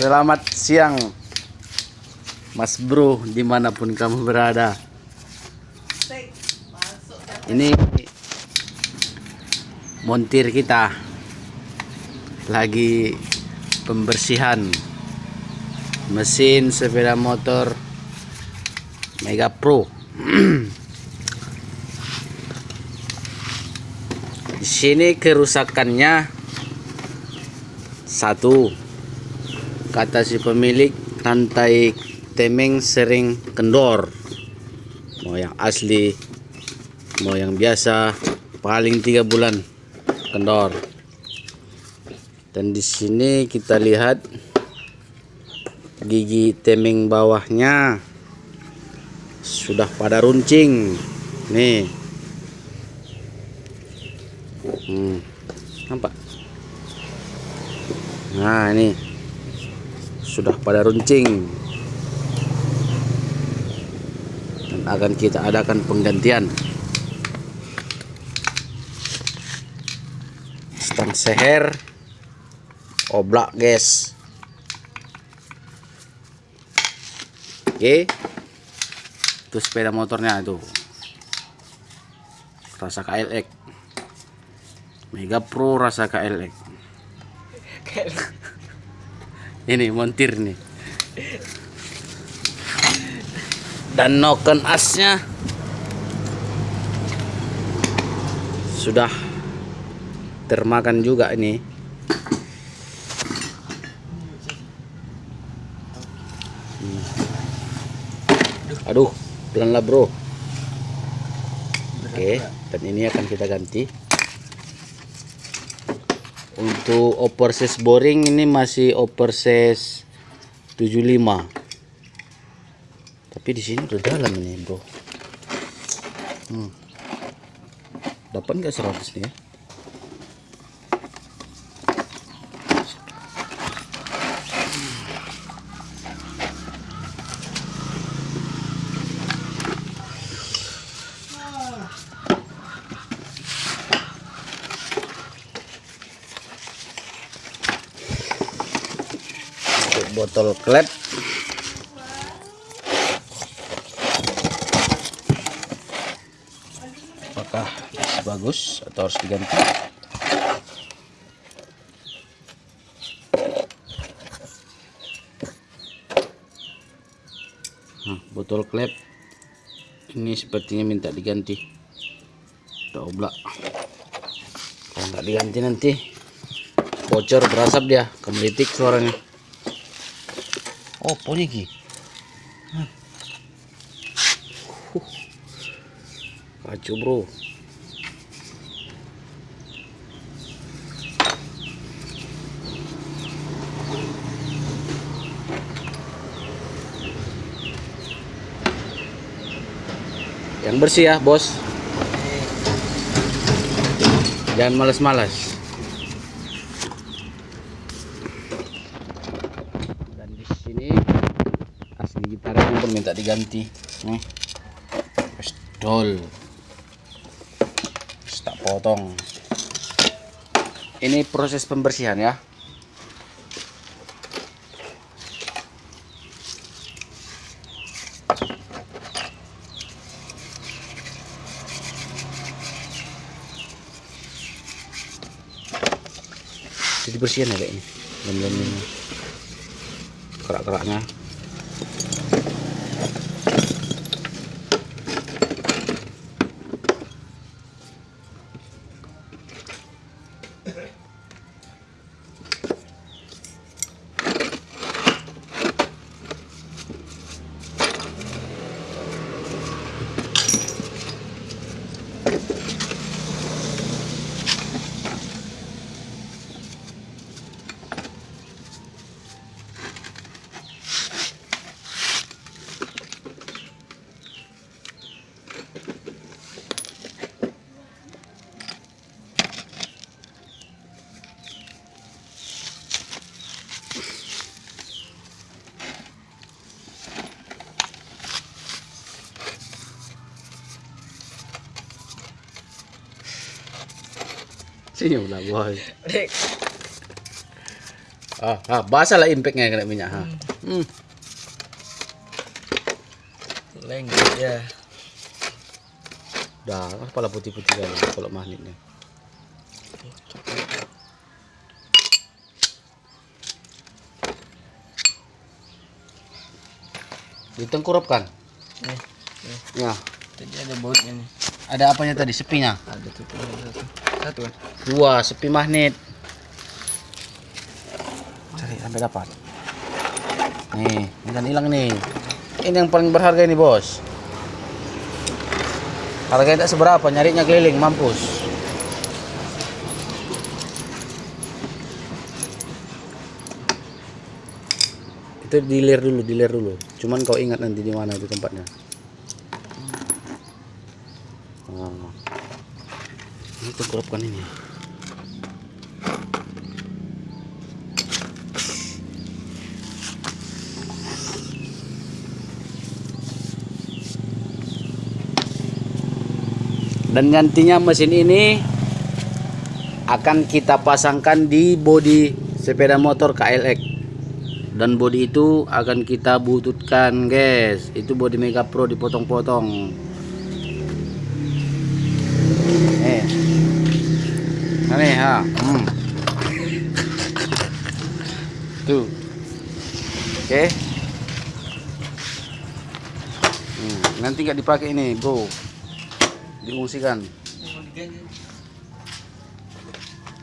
Selamat siang Mas bro di mana pun kamu berada. Ini Montir kita. Lagi Pembersihan Mesin sepeda motor Mega Pro. Di sini kerusakannya satu kata si pemilik rantai temeng sering kendor. Mau yang asli mau yang biasa paling tiga bulan kendor. Dan di sini kita lihat gigi temeng bawahnya sudah pada runcing. Nih. Hmm, nampak? Nah ini sudah pada runcing. Dan akan kita adakan penggantian. Stang seher. Oblak guys. Oke. Itu sepeda motornya itu. Rasa KLX Mega Pro rasa KLX ini montir nih. Dan noken asnya sudah termakan juga ini. Aduh pelan lah bro. Oke dan ini akan kita ganti untuk oversize boring ini masih oversize 75 tapi di sini udah dalam ini bro. Hmm. dapat nggak 100 nih ya untuk botol klep. Apakah masih bagus atau harus diganti? Nah, botol klep ini sepertinya minta diganti. Udah oblak. Kalau nggak diganti nanti bocor berasap dia kemelitik suaranya oh poni ki Huh. bro. Yang bersih ya bos. Jangan males-males dan di sini gitarnya pun minta diganti nih pistol tak potong. Ini proses pembersihan ya. Jadi bersihan ya ini. Lem-lem ini kerak-keraknya Senyum lah boy. ah, ah basah lah impactnya kena minyak ha. Hmm. Lengket ya. Dah, kepala putih-putih kali kalau magnet ni. Ditengkurapkan. Nih, nih. Ya. Tadi ada bautnya nih. Ada apanya tadi? Sepinya. Ada tuh satu. Satu kan? Dua, sepi magnet. Cari sampai dapat. Nih, ini kan hilang nih. Ini yang paling berharga ini, Bos. Harganya tak seberapa, nyarinya keliling, mampus. Itu dilir dulu, dilir dulu. Cuman kau ingat nanti di mana itu tempatnya. Oh. Ini tengkurapkan ini. Dan nantinya mesin ini akan kita pasangkan di bodi sepeda motor KLX. Dan bodi itu akan kita bututkan, guys. Itu bodi Mega Pro dipotong-potong. Eh. Ini ha. Hmm. Tuh. Oke. Hmm, nanti nggak dipakai ini, Bro. Diungsikan.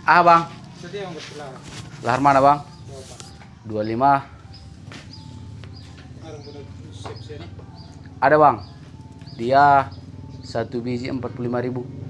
Ah, Bang. Lahar mana, Bang? 25. Ada, Bang. Dia satu biji 45.000.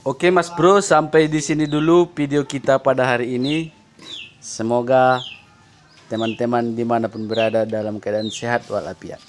Oke Mas Bro, sampai di sini dulu video kita pada hari ini. Semoga teman-teman di mana pun berada dalam keadaan sehat walafiat.